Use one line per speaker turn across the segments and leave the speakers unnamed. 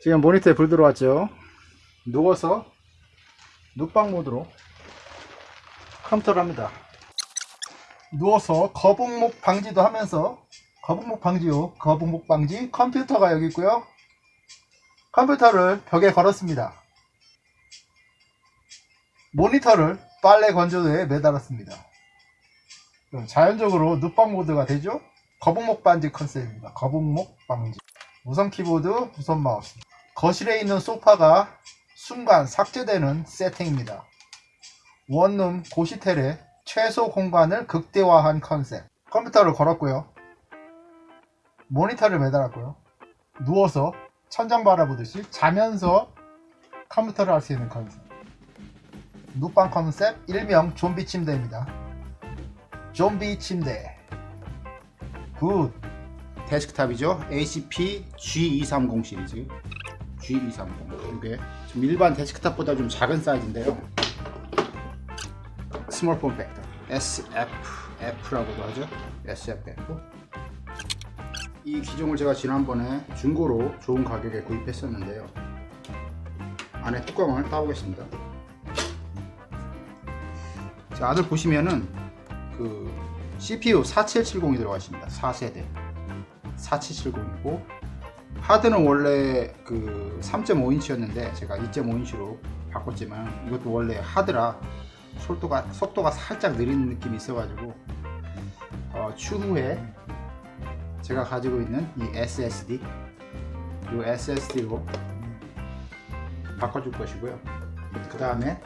지금 모니터에 불 들어왔죠? 누워서 눕방 모드로 컴퓨터를 합니다. 누워서 거북목 방지도 하면서 거북목 방지요. 거북목 방지 컴퓨터가 여기 있고요. 컴퓨터를 벽에 걸었습니다. 모니터를 빨래 건조대에 매달았습니다. 자연적으로 눕방 모드가 되죠? 거북목 방지 컨셉입니다. 거북목 방지. 무선 키보드 무선 마우스 거실에 있는 소파가 순간 삭제되는 세팅입니다. 원룸 고시텔의 최소 공간을 극대화한 컨셉. 컴퓨터를 걸었고요. 모니터를 매달았고요. 누워서 천장 바라보듯이 자면서 컴퓨터를 할 수 있는 컨셉. 눕방 컨셉 일명 좀비 침대입니다. 좀비 침대. good. 데스크탑이죠. HP Z230 시리즈 Z230 이게 좀 일반 데스크탑보다 좀 작은 사이즈인데요. small form factor SFF라고도 하죠. SFF 이 기종을 제가 지난번에 중고로 좋은 가격에 구입했었는데요. 안에 뚜껑을 따보겠습니다. 자 안을 보시면은 그 CPU 4770이 들어가 있습니다. 4세대. 4770이고 하드는 원래 그 3.5인치였는데 제가 2.5인치로 바꿨지만 이것도 원래 하드라 속도가, 속도가 살짝 느린 느낌이 있어가지고 어, 추후에 제가 가지고 있는 이 SSD 이 SSD로 바꿔줄 것이고요. 그 다음에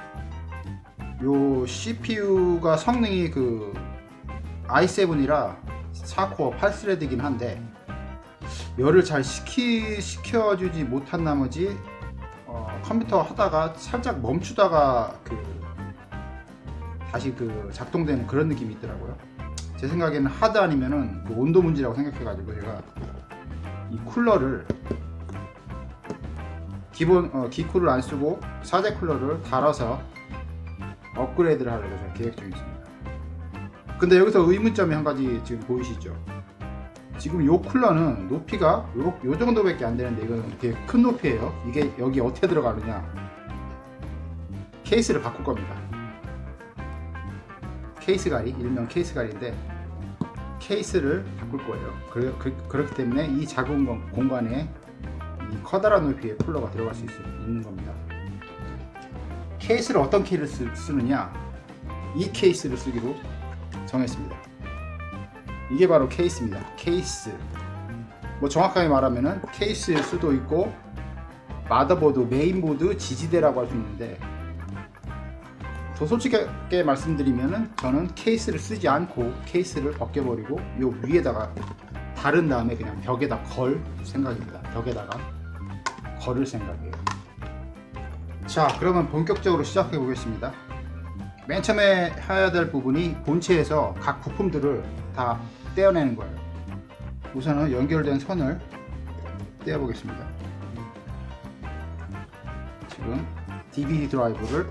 요 CPU가 성능이 그 i7이라 4코어 8스레드이긴 한데 열을 잘 식히, 식혀주지 못한 나머지 어, 컴퓨터 하다가 살짝 멈추다가 그 다시 그 작동되는 그런 느낌이 있더라고요. 제 생각에는 하드 아니면은 그 온도 문제라고 생각해 가지고 제가 이 쿨러를 기본 어, 기쿨을 안 쓰고 사제 쿨러를 달아서 업그레이드를 하려고 계획 중에 있습니다. 근데 여기서 의문점이 한 가지 지금 보이시죠 지금 요 쿨러는 높이가 요, 요 정도밖에 안 되는데 이거는 되게 큰 높이에요. 이게 여기 어떻게 들어가느냐. 케이스를 바꿀 겁니다. 케이스 가리 일명 케이스 가리인데 케이스를 바꿀 거예요. 그, 그, 그렇기 때문에 이 작은 공간에 이 커다란 높이의 쿨러가 들어갈 수 있, 있는 겁니다. 케이스를 어떤 케이스를 쓰, 쓰느냐. 이 케이스를 쓰기로 정했습니다 이게 바로 케이스입니다. 케이스. 뭐 정확하게 말하면은 케이스일 수도 있고 마더보드 메인보드 지지대라고 할 수 있는데 더 솔직하게 말씀드리면은 저는 케이스를 쓰지 않고 케이스를 벗겨버리고 요 위에다가 다른 다음에 그냥 벽에다 걸 생각입니다. 벽에다가 걸을 생각이에요. 자 그러면 본격적으로 시작해 보겠습니다. 맨 처음에 해야 될 부분이 본체에서 각 부품들을 다 떼어내는 거예요. 우선은 연결된 선을 떼어 보겠습니다. 지금 DVD 드라이브를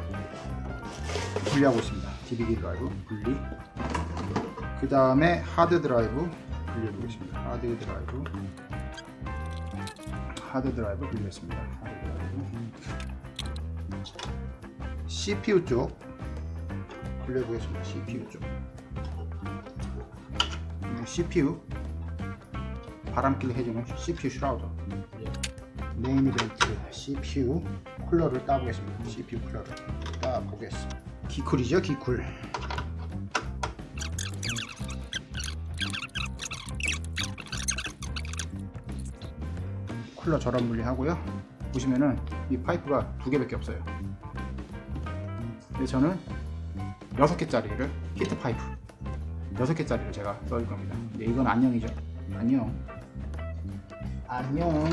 분리하고 있습니다. DVD 드라이브 분리. 그 다음에 하드 드라이브 분리해 보겠습니다. 하드 드라이브. 하드 드라이브 분리했습니다. 하드 드라이브. CPU 쪽 분리해 보겠습니다. CPU 쪽 CPU 바람길을 해주는 CPU shroud. main event CPU 쿨러를 따보겠습니다. CPU 쿨러를 따보겠습니다. 기쿨이죠 기쿨. 쿨러 전원 분리하고요. 보시면은 이 파이프가 두 개밖에 없어요. 근데 저는 6개짜리를 heat pipe 6개짜리를 제가 써줄 겁니다. 근데 이건 안녕이죠. 안녕. 안녕.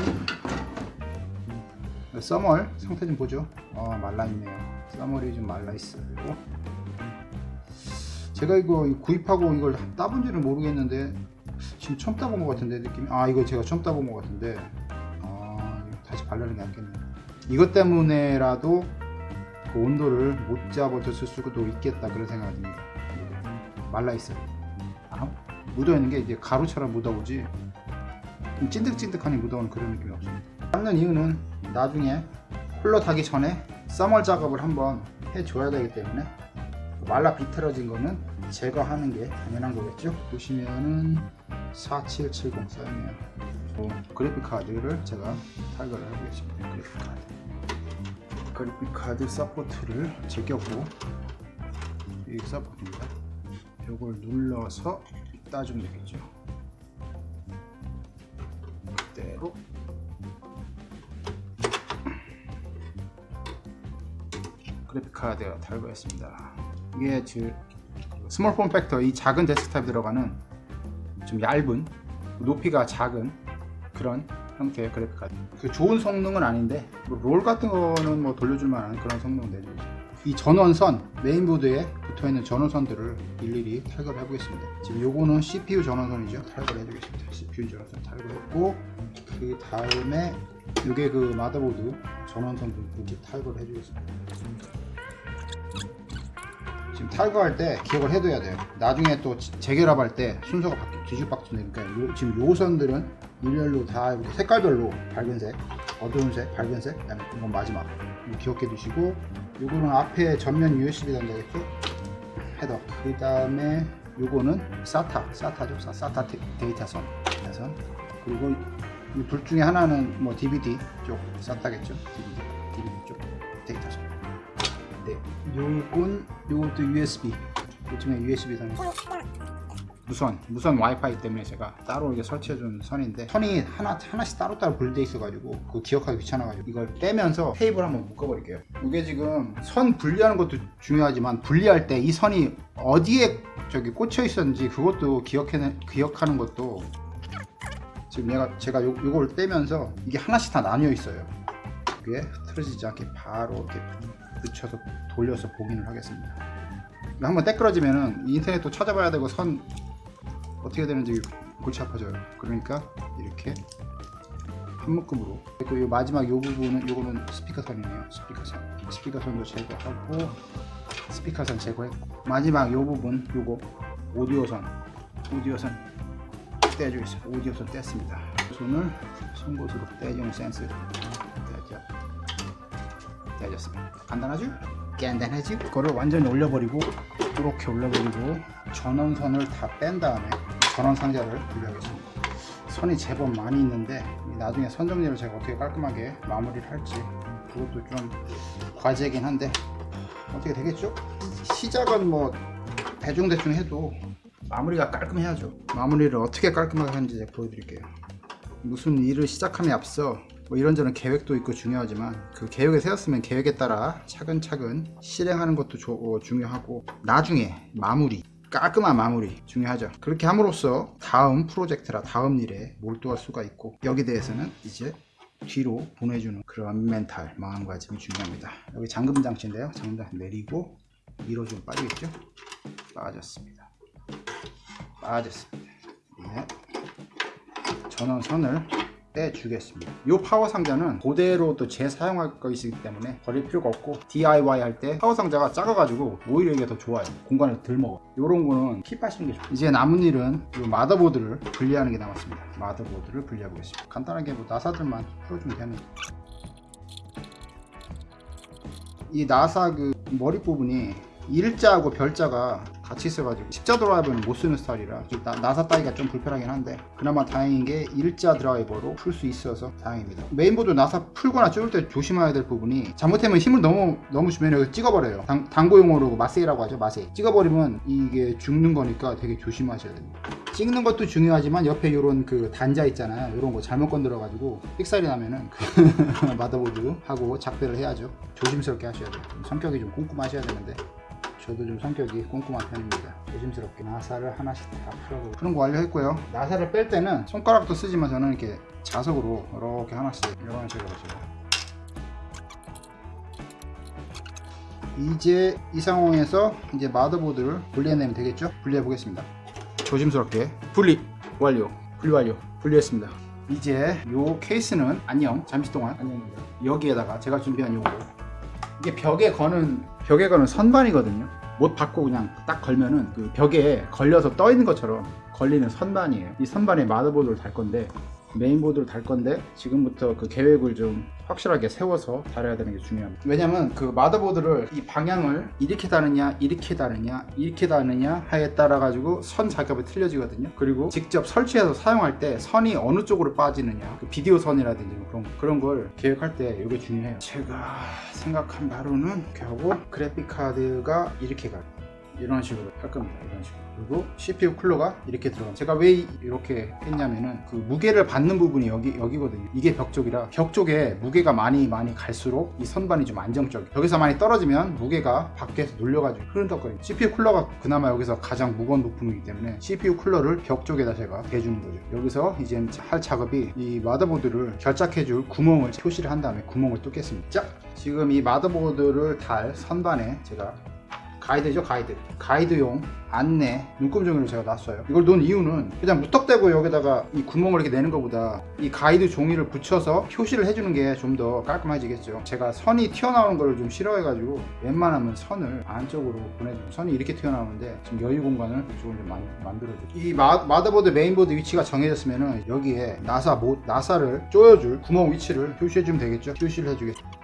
써멀 상태 좀 보죠. 어 말라있네요. 써멀이 좀 말라있어요. 제가 이거 구입하고 이걸 따본 지는 모르겠는데 지금 처음 따본 것 같은데 느낌이. 아 이거 제가 처음 따본 것 같은데. 아 다시 바르는 게 낫겠네요. 이것 때문에라도 그 온도를 못 잡아줬을 수도 있겠다 그런 생각이 듭니다. 말라있어요. 아, 묻어있는 게 이제 가루처럼 묻어오지 찐득찐득하니 묻어오는 그런 느낌이 없습니다. 닦는 이유는 나중에 쿨러 달기 전에 thermal 작업을 한번 해줘야 되기 때문에 말라 비틀어진 거는 제거하는 게 당연한 거겠죠? 보시면은 4770 써있네요. 어, 그래픽 카드를 제가 탈거를 해보겠습니다. 그래픽 카드. 그래픽 카드 support를 제꼈고 이 support입니다. 이걸 눌러서 따주면 되겠죠? 그대로. 그래픽 카드가 탈거했습니다. 이게 즉 small form factor 이 작은 데스크탑에 들어가는 좀 얇은 높이가 작은 그런 형태의 그래픽 카드. 그 좋은 성능은 아닌데 뭐 롤 같은 거는 뭐 돌려줄 만한 그런 성능은 내주고 이 전원선 메인보드에 붙어있는 전원선들을 일일이 탈거를 해보겠습니다. 지금 요거는 CPU 전원선이죠. 탈거를 해주겠습니다. CPU 전원선 탈거했고 그 다음에 요게 그 마더보드 전원선도 이렇게 탈거를 해주겠습니다. 지금 탈거할 때 기억을 해둬야 돼요. 나중에 또 지- 재결합할 때 순서가 바뀌어 뒤죽박죽 되니까 요, 지금 요 선들은 일렬로 다 이렇게 색깔별로 밝은색 어두운 색 밝은 색 그다음에 이건 마지막. 기억해 두시고 요거는 앞에 전면 USB 단자겠죠? 헤더. 그 다음에 SATA SATA죠? SATA 데- 데이터선. 데이터선. 그리고 이둘 중에 하나는 뭐 DVD 쪽 SATA겠죠? DVD DVD 쪽 데이터선. 네, 요건 요것도 USB. 요즘에 USB 선. 무선 무선 와이파이 때문에 제가 따로 이렇게 설치해준 선인데 선이 하나 하나씩 따로따로 분리돼 있어가지고 그거 기억하기 귀찮아가지고 이걸 떼면서 테이블 한번 묶어버릴게요. 이게 지금 선 분리하는 것도 중요하지만 분리할 때 이 선이 어디에 저기 꽂혀 있었는지 그것도 기억해 기억하는 것도 지금 얘가 제가 요, 요걸 떼면서 이게 하나씩 다 나뉘어 있어요. 그게 흐트러지지 않게 바로 이렇게 붙여서 돌려서 복인을 하겠습니다. 한번 때끄러지면은 인터넷도 찾아봐야 되고 선 어떻게 되는지 골치 아파져요. 그러니까 이렇게 한 묶음으로 그리고 이 마지막 이 부분은 요거는 스피커 선이네요. 스피커 선. 스피커 선도 제거하고 스피커 선 제거했고 마지막 이 부분 요거 오디오 선 오디오 선 떼주겠습니다. 오디오 선 뗐습니다. 손을 송곳으로 떼주는 센스 떼죠. 떼졌습니다. 간단하죠? 간단하지? 그거를 완전히 올려버리고 이렇게 올려버리고 전원선을 다 뺀 다음에 전원 상자를 분리하겠습니다. 선이 제법 많이 있는데 나중에 선 정리를 제가 어떻게 깔끔하게 마무리를 할지 그것도 좀 과제이긴 한데 어떻게 되겠죠? 시작은 뭐 대충대충 해도 마무리가 깔끔해야죠. 마무리를 어떻게 깔끔하게 하는지 보여드릴게요. 무슨 일을 시작함에 앞서 뭐 이런저런 계획도 있고 중요하지만 그 계획을 세웠으면 계획에 따라 차근차근 실행하는 것도 조- 어, 중요하고 나중에 마무리 깔끔한 마무리 중요하죠. 그렇게 함으로써 다음 프로젝트라 다음 일에 몰두할 수가 있고 여기 대해서는 이제 뒤로 보내주는 그런 멘탈 마음가짐이 중요합니다. 여기 잠금 장치인데요. 잠금 장치 내리고 좀 빠지겠죠? 빠졌습니다. 빠졌습니다. 예. 전원선을 떼주겠습니다. 이 파워 상자는 그대로 또 재사용할 것이기 때문에 버릴 필요가 없고 DIY 할 때 파워 상자가 작아가지고 오히려 이게 더 좋아요. 공간을 덜 먹어. 이런 거는 keep 하시는 게 좋아요. 이제 남은 일은 이 마더보드를 분리하는 게 남았습니다. 마더보드를 분리해 보겠습니다. 간단하게 뭐 나사들만 풀어주면 됩니다. 이 나사 그 머리 부분이 일자하고 별자가 같이 있어가지고 십자 드라이버는 못 쓰는 스타일이라 좀 나, 나사 따기가 좀 불편하긴 한데 그나마 다행인 게 일자 드라이버로 풀 수 있어서 다행입니다. 메인보드 나사 풀거나 조일 때 조심해야 될 부분이 잘못하면 힘을 너무 너무 주면 여기 찍어버려요. 당, 당구용어로 마세이라고 하죠 마세이. 찍어버리면 이게 죽는 거니까 되게 조심하셔야 됩니다. 찍는 것도 중요하지만 옆에 이런 그 단자 있잖아요. 이런 거 잘못 건드려 가지고 삑살이 나면은 그 마더보드 하고 작별을 해야죠. 조심스럽게 하셔야 돼요. 성격이 좀 꼼꼼하셔야 되는데 저도 좀 성격이 꼼꼼한 편입니다. 조심스럽게 나사를 하나씩 다 풀어보고 푸는 거 완료했고요. 나사를 뺄 때는 손가락도 쓰지만 저는 이렇게 자석으로 이렇게 하나씩 이런 식으로 해요. 이제 이 상황에서 이제 마더보드를 분리해내면 되겠죠? 분리해 보겠습니다. 조심스럽게 분리 완료. 분리 완료. 분리했습니다. 이제 요 케이스는 안녕. 잠시 동안 안녕입니다. 여기에다가 제가 준비한 요거 이게 벽에 거는 벽에 거는 선반이거든요. 못 받고 그냥 딱 걸면은 그 벽에 걸려서 떠 있는 것처럼 걸리는 선반이에요. 이 선반에 마더보드를 달 건데 메인보드를 달 건데 지금부터 그 계획을 좀 확실하게 세워서 달아야 되는 게 중요합니다. 왜냐면 그 마더보드를 이 방향을 이렇게 다느냐 이렇게 다느냐 이렇게 다느냐 하에 따라 가지고 선 작업이 틀려지거든요. 그리고 직접 설치해서 사용할 때 선이 어느 쪽으로 빠지느냐 그 비디오 선이라든지 뭐 그런 그런 걸 계획할 때 이게 중요해요. 제가 생각한 바로는 이렇게 하고 그래픽 카드가 이렇게 가요. 이런 식으로 할 겁니다. 이런 식으로. 그리고 CPU 쿨러가 이렇게 들어가. 제가 왜 이렇게 했냐면은 그 무게를 받는 부분이 여기 여기거든요. 이게 벽 쪽이라 벽 쪽에 무게가 많이 많이 갈수록 이 선반이 좀 안정적. 여기서 많이 떨어지면 무게가 밖에서 눌려가지고 흐른덕거리고. CPU 쿨러가 그나마 여기서 가장 무거운 부품이기 때문에 CPU 쿨러를 벽 쪽에다 제가 대주는 거죠. 여기서 이제 할 작업이 이 마더보드를 결착해줄 구멍을 표시를 한 다음에 구멍을 뚫겠습니다. 자, 지금 이 마더보드를 달 선반에 제가 가이드죠 가이드. 가이드용 안내 눈금종이를 제가 놨어요. 이걸 놓은 이유는 그냥 무턱대고 여기다가 이 구멍을 이렇게 내는 것보다 이 가이드 종이를 붙여서 표시를 해주는 게 좀 더 깔끔해지겠죠. 제가 선이 튀어나오는 걸 좀 싫어해 가지고 웬만하면 선을 안쪽으로 보내주고 선이 이렇게 튀어나오는데 지금 여유 공간을 이쪽으로 좀 만, 만들어줘 이 마, 마더보드 메인보드 위치가 정해졌으면 여기에 나사 모, 나사를 조여줄 구멍 위치를 표시해주면 되겠죠. 표시를 해주겠죠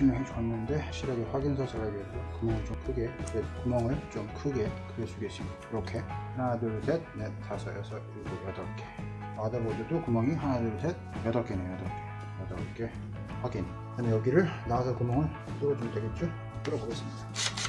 표시는 해줬는데 확실하게 하기 위해서 구멍을 좀 크게 그래, 구멍을 좀 크게 그려주겠습니다 이렇게. 하나 둘셋넷 다섯 여섯 일곱 여덟 개. 마더보드도 구멍이 하나 둘셋 여덟 개네요 여덟 개. 여덟 개 확인. 그다음에 여기를 나와서 구멍을 뚫어주면 되겠죠? 뚫어보겠습니다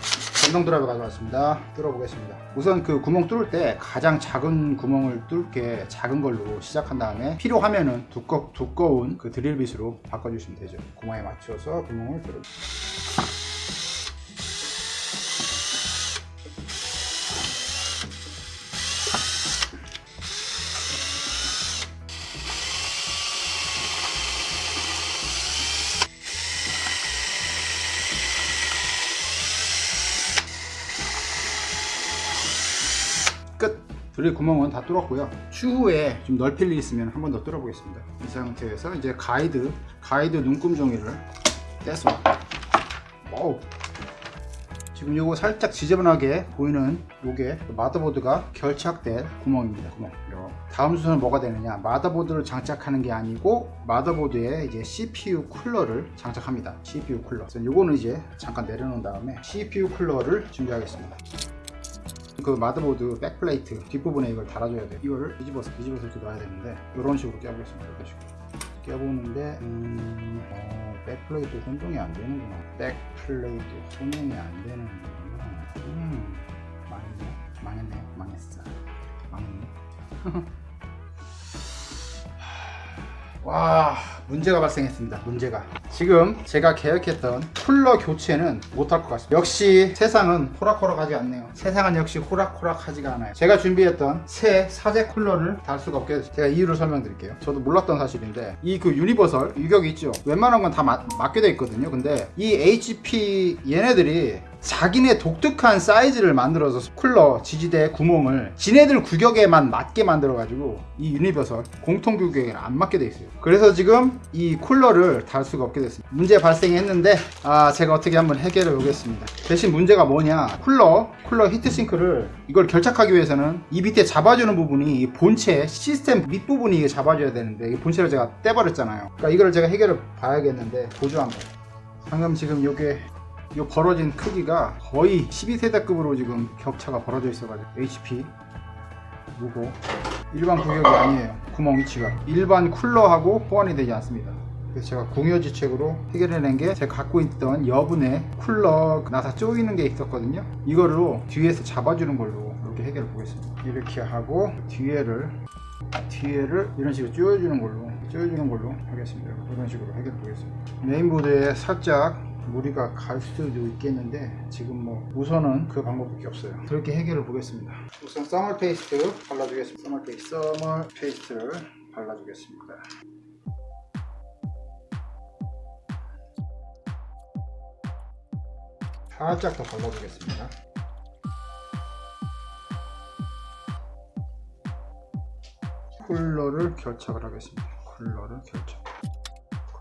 전동 드라이버 가져왔습니다. 뚫어보겠습니다. 우선 그 구멍 뚫을 때 가장 작은 구멍을 뚫게 작은 걸로 시작한 다음에 필요하면은 두꺼, 두꺼운 그 드릴빗으로 바꿔주시면 되죠. 구멍에 맞춰서 구멍을 뚫어 끝! 드릴 구멍은 다 뚫었고요. 추후에 좀 넓힐 일 있으면 한 번 더 뚫어 보겠습니다. 이 상태에서 이제 가이드 가이드 눈금 종이를 뗐습니다 와우. 지금 요거 살짝 지저분하게 보이는 요게 마더보드가 결착된 구멍입니다 구멍. 요. 다음 순서는 뭐가 되느냐. 마더보드를 장착하는 게 아니고 마더보드에 이제 CPU 쿨러를 장착합니다. CPU 쿨러. 요거는 이제 잠깐 내려놓은 다음에 CPU 쿨러를 준비하겠습니다 그 마더보드 backplate 뒷부분에 이걸 달아줘야 돼요. 이거를 뒤집어서 뒤집어서 이렇게 놔야 되는데 이런 식으로 껴보겠습니다. 이런 식으로 껴보는데 음... 어... backplate 호환이 안 되는구나. backplate 호환이 안 되는 구나. 음... 망했네. 망했네. 망했어. 망했네 와 문제가 발생했습니다. 문제가. 지금 제가 계획했던 쿨러 교체는 못할 것 같습니다. 역시 세상은 호락호락하지 않네요. 세상은 역시 호락호락하지가 않아요. 제가 준비했던 새 사제 쿨러를 달 수가 없게 됐어요 제가 이유를 설명드릴게요. 저도 몰랐던 사실인데 이 그 universal 규격이 있죠. 웬만한 건 다 맞게 돼 있거든요. 근데 이 HP 얘네들이 자기네 독특한 사이즈를 만들어서 쿨러 지지대 구멍을 지네들 규격에만 맞게 만들어 가지고 이 universal 공통 규격에 안 맞게 돼 있어요. 그래서 지금 이 쿨러를 달 수가 없게 됐습니다. 문제 발생했는데 아 제가 어떻게 한번 해결해 보겠습니다. 대신 문제가 뭐냐? 쿨러 쿨러 heatsink를 이걸 결착하기 위해서는 이 밑에 잡아주는 부분이 이 본체 시스템 밑부분이 잡아줘야 되는데 이 본체를 제가 떼버렸잖아요. 그러니까 이걸 제가 해결을 봐야겠는데 보조 한번 방금 지금 요게 이 벌어진 크기가 거의 12세대급으로 지금 격차가 벌어져 있어가지고 HP 무고 일반 구역이 아니에요. 구멍 위치가. 일반 쿨러하고 호환이 되지 않습니다. 그래서 제가 공여지책으로 해결해낸 게 제가 갖고 있던 여분의 쿨러 나사 쪼이는 게 있었거든요. 이거로 뒤에서 잡아주는 걸로 이렇게 해결해 보겠습니다. 이렇게 하고 뒤에를 뒤에를 이런 식으로 쪼여주는 걸로 쪼여주는 걸로 하겠습니다. 이런 식으로 해결해 보겠습니다. 메인보드에 살짝 무리가 갈 수도 있겠는데 지금 뭐 우선은 그 방법밖에 없어요. 그렇게 해결을 보겠습니다. 우선 thermal paste 발라주겠습니다. thermal paste thermal paste를 발라주겠습니다. 살짝 더 발라주겠습니다. 쿨러를 결착을 하겠습니다. 쿨러를 결착.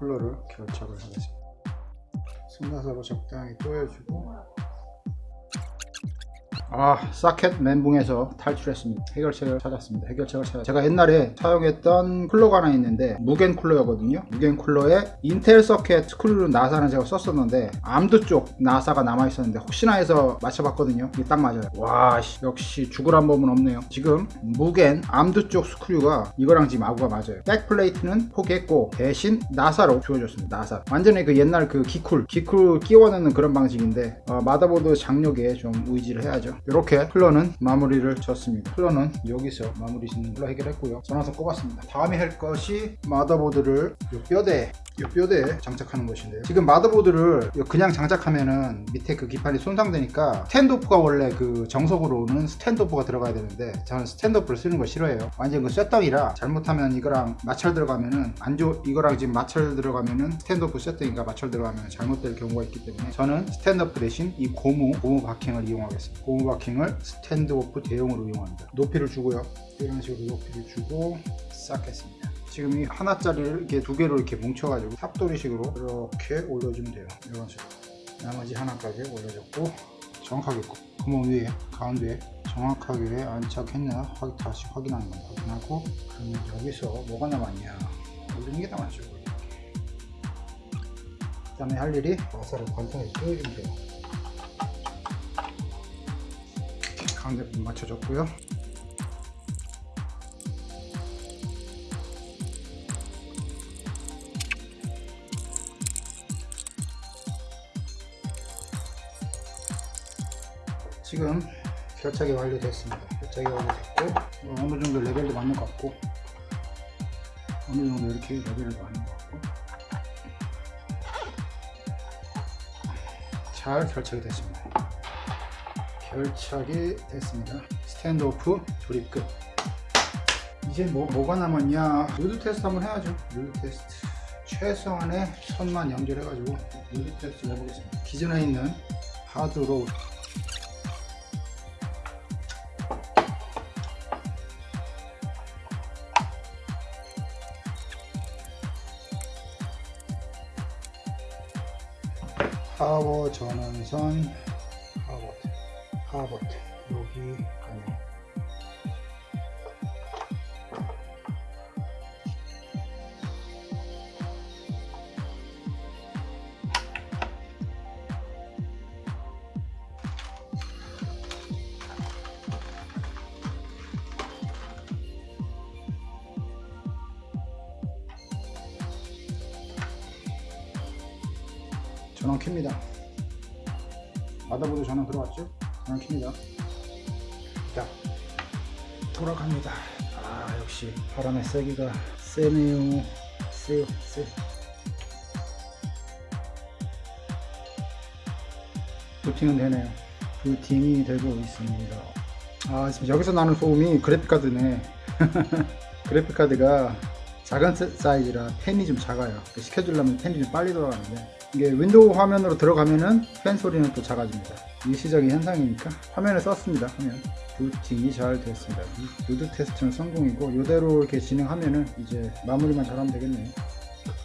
쿨러를 결착을 하겠습니다 승나사로 적당히 쪼여주고 아 소켓 멘붕에서 탈출했습니다. 해결책을 찾았습니다. 해결책을 찾았 제가 옛날에 사용했던 쿨러가 하나 있는데 무겐 쿨러였거든요. 무겐 쿨러에 인텔 소켓 스크류를 나사는 제가 썼었는데 AMD 쪽 나사가 남아있었는데 혹시나 해서 맞춰봤거든요. 이게 딱 맞아요. 와 씨, 역시 죽으란 법은 없네요. 지금 무겐 AMD 쪽 스크류가 이거랑 지금 아구가 맞아요. backplate는 포기했고 대신 나사로 조여졌습니다. 나사. 완전히 그 옛날 그 기쿨 기쿨 끼워 넣는 그런 방식인데 어, 마더보드 장력에 좀 의지를 해야죠 이렇게 쿨러는 마무리를 졌습니다. 쿨러는 여기서 마무리 짓는 걸로 해결했고요. 전원선 꼽았습니다. 다음에 할 것이 마더보드를 요 뼈대에 이 뼈대에 장착하는 것인데요. 지금 마더보드를 그냥 장착하면은 밑에 그 기판이 손상되니까 standoff가 원래 그 정석으로는 standoff가 들어가야 되는데 저는 standoff를 쓰는 걸 싫어해요. 완전 그 쇠덩이라 잘못하면 이거랑 마찰 들어가면은 안 좋, 이거랑 지금 마찰 들어가면은 standoff 쇠덩이가 마찰 들어가면 잘못될 경우가 있기 때문에 저는 standoff 대신 이 고무 고무 바킹을 이용하겠습니다. 고무 바킹을 standoff 대용으로 이용합니다. 높이를 주고요. 이런 식으로 높이를 주고 쌓겠습니다. 지금 이 하나짜리를 이렇게 두 개로 이렇게 뭉쳐가지고 삽돌이식으로 이렇게 올려주면 돼요. 이런 식으로. 나머지 하나까지 올려줬고 정확하게 구멍 위에 가운데에 정확하게 안착했나 확, 다시 확인하는 겁니다. 확인하고 그러면 여기서 뭐가 남았냐. 올리는 게 남았죠 그 다음에 할 일이 와사를 관통해서 띄워주면 돼요 가운데 분 맞춰줬고요 지금 결착이 완료됐습니다. 결착이 완료됐고 뭐 어느 정도 레벨도 맞는 것 같고 어느 정도 이렇게 레벨을 맞는 것 같고 잘 결착이 됐습니다. 결착이 됐습니다. standoff 조립 끝. 이제 뭐, 뭐가 남았냐? 부트 테스트 한번 해야죠. 부트 테스트. 최소한의 선만 연결해 가지고 부트 테스트 해보겠습니다. 기존에 있는 하드로 파워 전원선 4 버튼 여기 가네 전원 켭니다. 받아보도 전원 들어왔죠? 전원 켭니다 자 돌아갑니다. 아 역시 바람의 세기가 세네요. 세요 세. 부팅은 되네요. 부팅이 되고 있습니다. 아 지금 여기서 나는 소음이 그래픽카드네. 그래픽카드가 작은 사이즈라 팬이 좀 작아요. 식혀주려면 팬이 좀 빨리 돌아가는데 이게 윈도우 화면으로 들어가면은 팬 소리는 또 작아집니다. 일시적인 현상이니까 화면이 떴습니다. 화면. 부팅이 잘 됐습니다. 누드 테스트는 성공이고 이대로 이렇게 진행하면은 이제 마무리만 잘하면 되겠네요.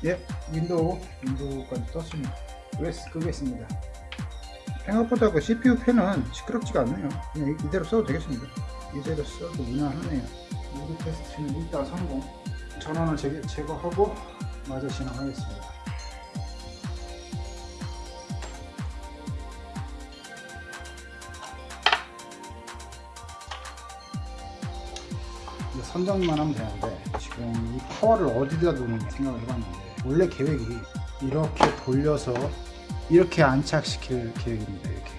예 윈도우. 윈도우까지 떴습니다. OS 끄겠습니다. 생각보다 그 CPU 팬은 시끄럽지가 않네요. 그냥 이대로 써도 되겠습니다. 이대로 써도 무난하네요. 루드 테스트는 일단 성공. 전원을 제, 제거하고 마저 진행하겠습니다 선정만 하면 되는데 지금 이 파워를 어디다 두는 생각을 해봤는데 원래 계획이 이렇게 돌려서 이렇게 안착시킬 계획입니다 이렇게.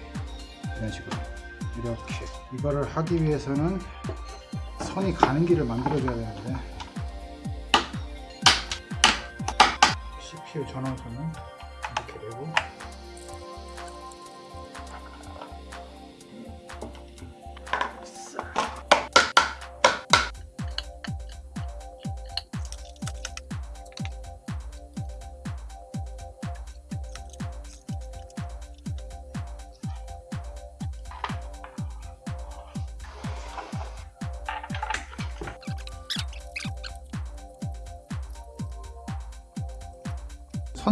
이런 식으로. 이렇게. 이거를 하기 위해서는 선이 가는 길을 만들어 줘야 되는데. CPU 전원선은 이렇게 되고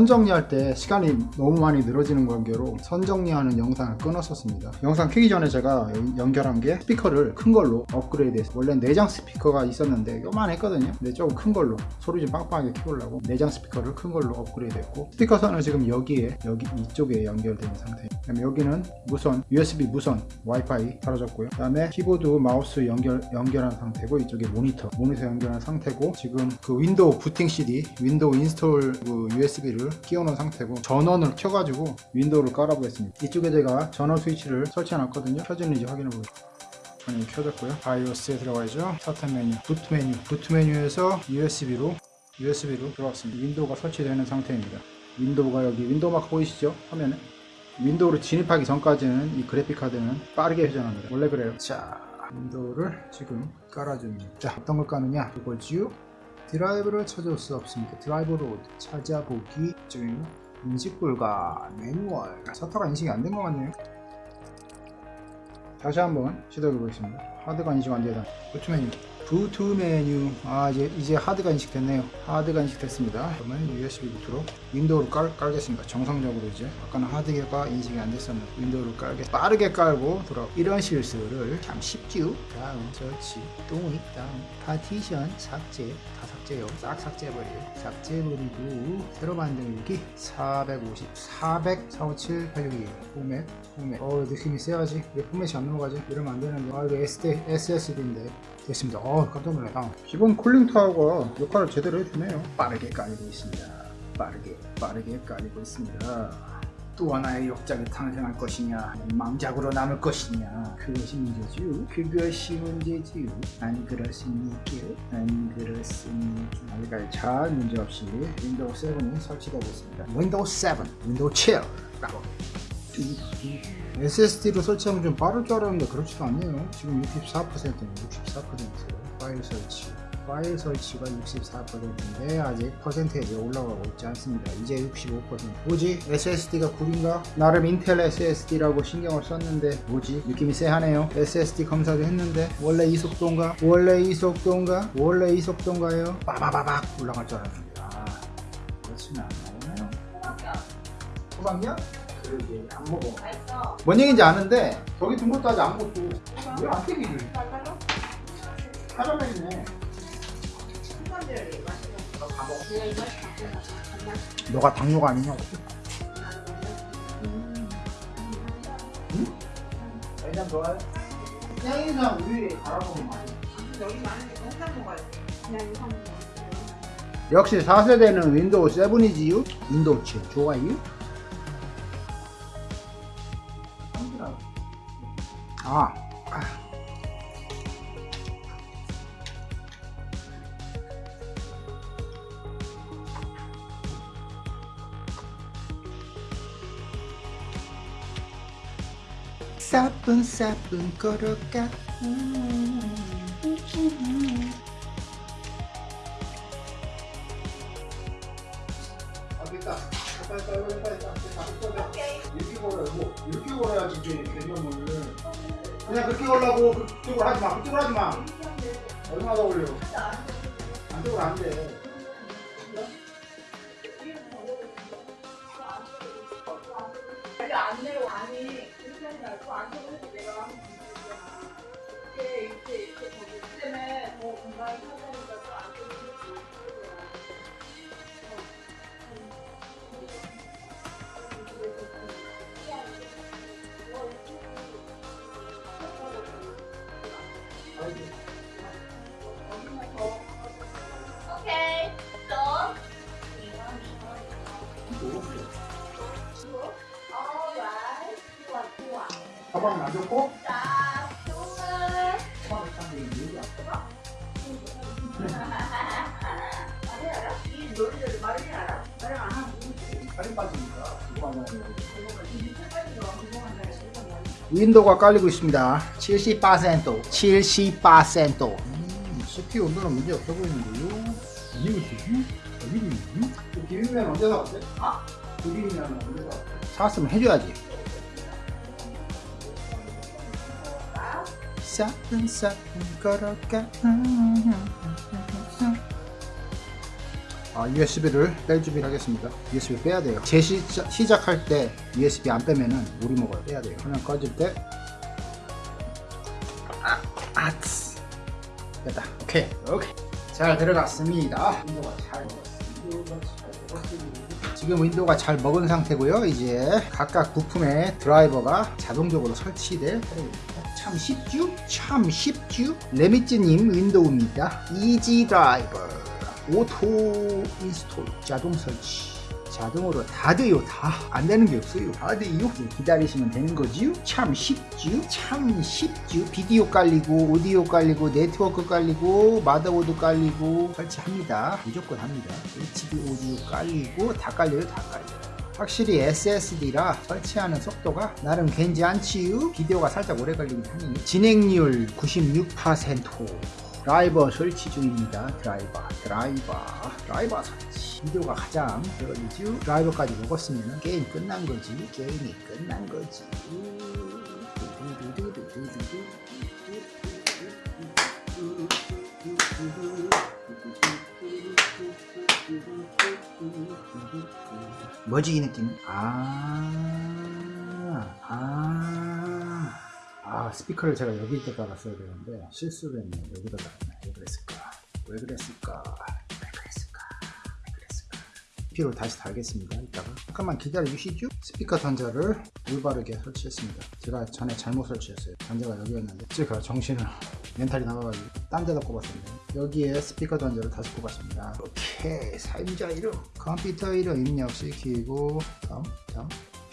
선 정리할 때 시간이 너무 많이 늘어지는 관계로 선 정리하는 영상을 끊었었습니다. 영상 켜기 전에 제가 연결한 게 스피커를 큰 걸로 업그레이드 했어요 원래 내장 스피커가 있었는데 요만했거든요. 근데 조금 큰 걸로 소리 좀 빵빵하게 키우려고 내장 스피커를 큰 걸로 업그레이드 했고 스피커 선은 지금 여기에 여기 이쪽에 연결된 상태예요. 그다음에 여기는 무선 USB 무선 와이파이 달아졌고요. 그 다음에 키보드 마우스 연결 연결한 상태고 이쪽에 모니터 모니터 연결한 상태고 지금 그 윈도우 부팅 CD 윈도우 인스톨 그 USB를 끼워놓은 상태고 전원을 켜가지고 윈도우를 깔아보겠습니다. 이쪽에 제가 전원 스위치를 설치해 놨거든요. 켜지는지 확인해 보겠습니다. 전원이 켜졌고요. 바이오스에 들어가야죠? 스타트 메뉴 부트 메뉴. 부트 메뉴에서 USB로 USB로 들어왔습니다. 윈도우가 설치되는 상태입니다. 윈도우가 여기 윈도우 마크 보이시죠? 화면에? 윈도우를 진입하기 전까지는 이 그래픽 카드는 빠르게 회전합니다. 원래 그래요. 자 윈도우를 지금 깔아줍니다. 자 어떤 걸 까느냐? 이거지요 드라이브를 찾을 수 없습니다. 드라이브로 찾아보기 중 인식 불가 매뉴얼. 셔터가 인식이 안 된 것 같네요. 다시 한번 시도해 보겠습니다. 하드가 인식 안 되다. 메뉴 부트 메뉴. 아 이제 이제 하드가 인식됐네요. 하드가 인식됐습니다. 그러면 USB 부트로 윈도우를 깔, 깔겠습니다. 정상적으로 이제. 아까는 하드가 인식이 안 됐었는데 윈도우를 깔게 빠르게 깔고 돌아 이런 실수를 참 쉽지요. 다음 설치 동의 다음 파티션 삭제 다 삭제요. 싹 삭제해버려요. 삭제해버리고 새로 만들기 450 400 457 862 포맷 포맷 어 느낌이 세야지? 왜 포맷이 안 넘어가지? 이러면 안 되는데. 아 이거 SD, SSD인데 됐습니다. 어 깜짝 놀랐다. 기본 쿨링 타워가 역할을 제대로 해주네요. 빠르게 깔리고 있습니다. 빠르게 빠르게 깔리고 있습니다. 또 하나의 역작이 탄생할 것이냐 망작으로 남을 것이냐. 그것이 문제지요 그것이 문제지요 안 그렇습니까? 안 그렇습니까? 아직까지 잘 문제없이 윈도우 7이 설치되고 있습니다. 윈도우 7 윈도우 7 라고 SSD로 설치하면 좀 빠를 줄 알았는데 그렇지도 않네요 지금 64%는 64% 파일 설치 파일 설치가 64%인데 아직 퍼센테이지 올라가고 있지 않습니다 이제 65% 뭐지 SSD가 구린가? 나름 인텔 SSD라고 신경을 썼는데 뭐지? 느낌이 쎄하네요 SSD 검사도 했는데 원래 이 속도인가? 원래 이 속도인가? 원래 이 속도인가요? 빠바바박 올라갈 줄 알았는데 아 그렇지는 않나요? 호박이야? 그러게 안 먹어. 뭔 얘기인지 아는데 저기 둔 것도 아직 안 먹고 왜안
내가 이거 바꾸나?
너가 당뇨가 아니냐고 해장 좋아요? 생이상 우유에 갈아먹으면 맛있어
여기 많은데 혼자 먹어야 돼. 그냥 이거 먹어.
역시 4세대는 윈도우 7이지요? 윈도우 7 좋아요? 아, 아. 사뿐사뿐 걸어가 아 됐다 빨리 빨리 이렇게 걸어야지 이제 개념을. 그냥 그렇게 걸라고 그쪽으로 하지 마 그쪽으로 하지 마. 얼마나 더 올려? 안쪽으로 안돼
윈
윈도우가 깔리고 있습니다 70% 70% 음, CPU 온도는 문제 없어 보이는데요 이거 이거 비빔면 언제 사왔대?
어?
비빔면 언제 사왔대? 사왔으면 해줘야지 사뿐사뿐 걸어가 아, USB를 뺄 준비를 하겠습니다. USB 빼야 돼요. 재시작 시작할 때 USB 안 빼면은 오류 먹어요. 빼야 돼요. 화면 꺼질 때 아, 아츠 됐다. 오케이. 오케이. 잘 들어갔습니다. 윈도우가 잘 먹었습니다. 지금 윈도우가 잘 먹은 상태고요. 이제 각각 부품에 드라이버가 자동적으로 설치될 참 쉽죠? 참 쉽죠? 레미츠님 윈도우입니다. easy driver auto install 자동 설치. 자동으로 다 돼요. 다 안 되는 게 없어요. 다 돼요. 기다리시면 되는 거지요? 참 쉽죠 참 쉽죠 비디오 깔리고 오디오 깔리고 네트워크 깔리고 마더보드 깔리고 설치합니다. 무조건 합니다. HD 오디오 깔리고 다 깔려요 다 깔려요. 확실히 SSD라 설치하는 속도가 나름 괜찮지요? 비디오가 살짝 오래 걸리긴 하니 진행률 96% 드라이버 설치 중입니다. 드라이버, 드라이버, 드라이버 설치. 비디오가 가장 걸리죠. 드라이버까지 먹었으면 게임 끝난 거지. 게임이 끝난 거지. 뭐지 이 느낌? 아, 아. 스피커를 제가 여기 때 깔았어야 되는데 실수를 했네. 여기다 깔았네. 왜 그랬을까? 왜 그랬을까? 왜 그랬을까? 왜 그랬을까? CPU를 다시 달겠습니다. 이따가. 잠깐만 기다려 주시죠. 스피커 단자를 올바르게 설치했습니다. 제가 전에 잘못 설치했어요. 단자가 여기였는데. 제가 정신을 멘탈이 나가가지고 딴 데다 꼽았었는데 여기에 스피커 단자를 다시 꼽았습니다. 오케이. 사용자 이름. 컴퓨터 이름 입력시키고 다음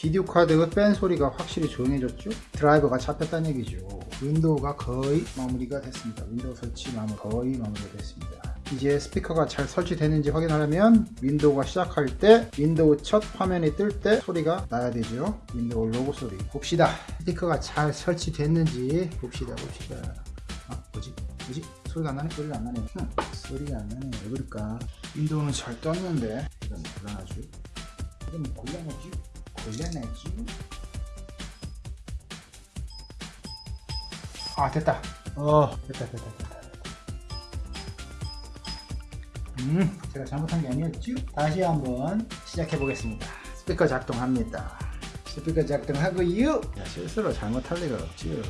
비디오 카드 팬 소리가 확실히 조용해졌죠? 드라이버가 잡혔다는 얘기죠. 윈도우가 거의 마무리가 됐습니다. 윈도우 설치 마무리 거의 마무리가 됐습니다. 이제 스피커가 잘 설치되는지 확인하려면 윈도우가 시작할 때 윈도우 첫 화면이 뜰 때 소리가 나야 되죠. 윈도우 로고 소리 봅시다. 스피커가 잘 설치됐는지 봅시다 봅시다. 아 뭐지? 뭐지? 소리가 안 나네? 소리가 안 나네. 흠, 소리가 안 나네. 왜 그럴까? 윈도우는 잘 떴는데 이건 곤란하죠? 이건 곤란하지? 곤란하지? 아 됐다 어 됐다 됐다 됐다 음 제가 잘못한 게 아니었죠? 다시 한번 시작해 보겠습니다 스피커 작동합니다 스피커 작동하고요 야, 실수로 잘못할 리가 없지요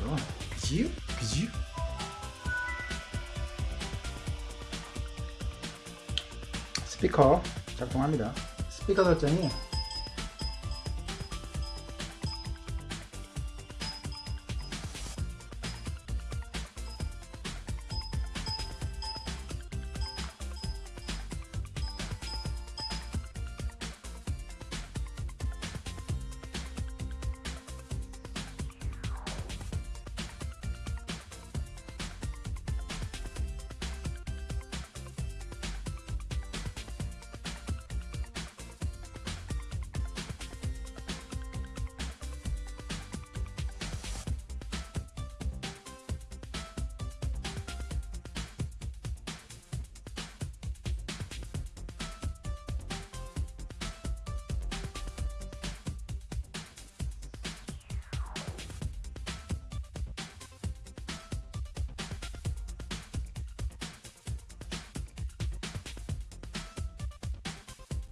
그지요? 그지요? 스피커 작동합니다 스피커 설정이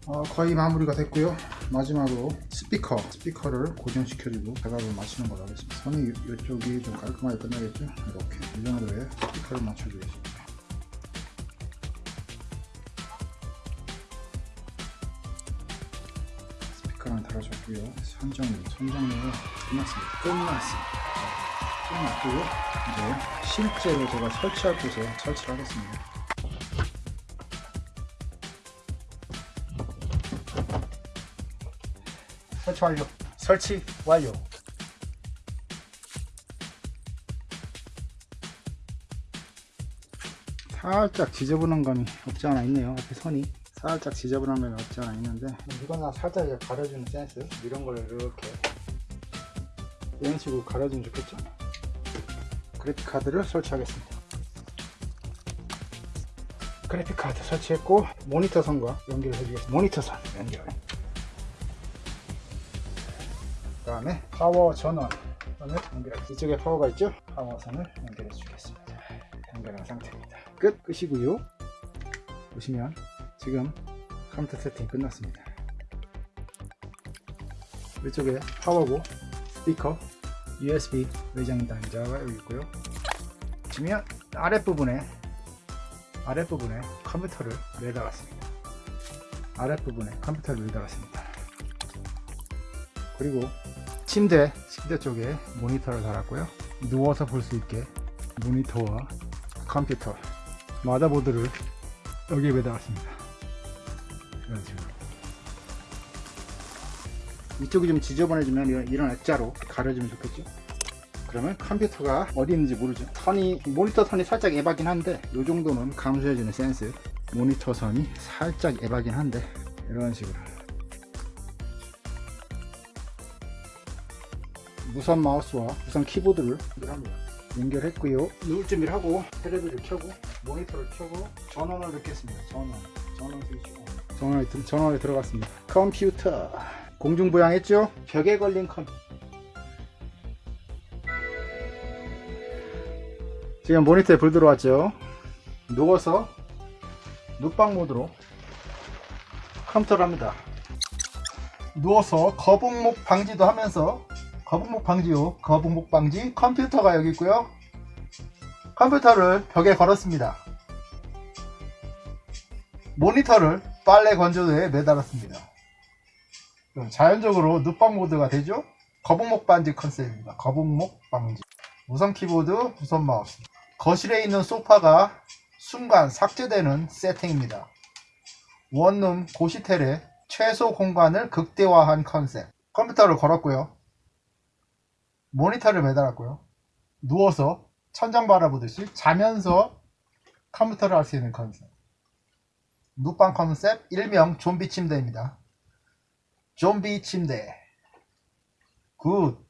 어, 거의 마무리가 됐고요. 마지막으로 스피커 스피커를 고정시켜주고 작업을 마치는 걸로 하겠습니다. 선이 이- 이쪽이 좀 깔끔하게 끝나겠죠? 이렇게 이 정도의 스피커를 맞춰주겠습니다. 스피커는 달아줬고요. 선정리 선정리 끝났습니다. 끝났습니다. 끝났고요. 이제 실제로 제가 설치할 곳에 설치를 하겠습니다 설치 완료. 설치 완료. 살짝 지저분한 감이 없지 않아 있네요. 앞에 선이 살짝 지저분한 감이 없지 않아 있는데 이거나 살짝 가려주는 센스 이런 걸 이렇게 이런 식으로 가려주면 좋겠죠. 그래픽 카드를 설치하겠습니다. 그래픽 카드 설치했고 모니터 선과 연결을 해주겠습니다. 모니터 선 연결. 다음에 파워 전원 선을 연결 이쪽에 파워가 있죠 파워 선을 연결해 주겠습니다 연결한 상태입니다 끝 끝이고요 보시면 지금 컴퓨터 세팅 끝났습니다. 이쪽에 파워고, 스피커, USB 외장 단자가 여기 있고요. 보시면 아랫부분에 아랫부분에 컴퓨터를 매달았습니다. 아랫부분에 컴퓨터를 매달았습니다. 그리고 침대, 침대 쪽에 모니터를 달았고요. 누워서 볼 수 있게 모니터와 컴퓨터, 마다보드를 여기에 매달았습니다. 이쪽이 좀 지저분해지면 이런, 액자로 가려주면 좋겠죠? 그러면 컴퓨터가 어디 있는지 모르죠. 선이, 모니터 선이 살짝 에바긴 한데, 이 정도는 감소해주는 센스. 모니터 선이 살짝 에바긴 한데, 이런 식으로. 무선 마우스와 무선 키보드를 연결합니다. 연결했고요. 누울 준비를 하고 테레비를 켜고 모니터를 켜고 전원을 넣겠습니다. 전원, 전원 스위치 온. 전원에, 들- 전원에 들어갔습니다. 컴퓨터 공중부양했죠? 벽에 걸린 컴퓨터. 지금 모니터에 불 들어왔죠? 누워서 눕방 모드로 컴퓨터를 합니다. 누워서 거북목 방지도 하면서 거북목 방지요. 거북목 방지 컴퓨터가 여기 있고요. 컴퓨터를 벽에 걸었습니다. 모니터를 빨래 건조대에 매달았습니다. 그럼 자연적으로 눕방 모드가 되죠? 거북목 방지 컨셉입니다. 거북목 방지. 무선 키보드, 무선 마우스. 거실에 있는 소파가 순간 삭제되는 세팅입니다. 원룸 고시텔의 최소 공간을 극대화한 컨셉. 컴퓨터를 걸었고요. 모니터를 매달았고요. 누워서 천장 바라보듯이 자면서 컴퓨터를 할 수 있는 컨셉. 눕방 컨셉 일명 좀비 침대입니다. 좀비 침대. 굿.